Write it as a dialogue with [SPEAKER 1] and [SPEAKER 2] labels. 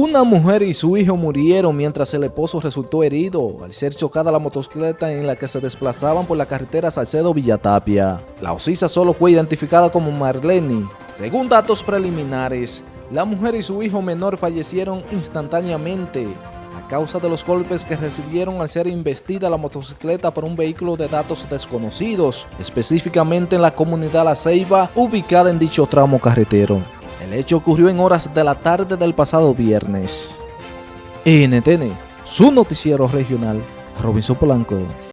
[SPEAKER 1] Una mujer y su hijo murieron mientras el esposo resultó herido al ser chocada la motocicleta en la que se desplazaban por la carretera Salcedo-Villatapia. La ocisa solo fue identificada como Marlene. Según datos preliminares, la mujer y su hijo menor fallecieron instantáneamente a causa de los golpes que recibieron al ser investida la motocicleta por un vehículo de datos desconocidos, específicamente en la comunidad La Ceiba, ubicada en dicho tramo carretero. El hecho ocurrió en horas de la tarde del pasado viernes. NTN, su noticiero regional, Robinson Polanco.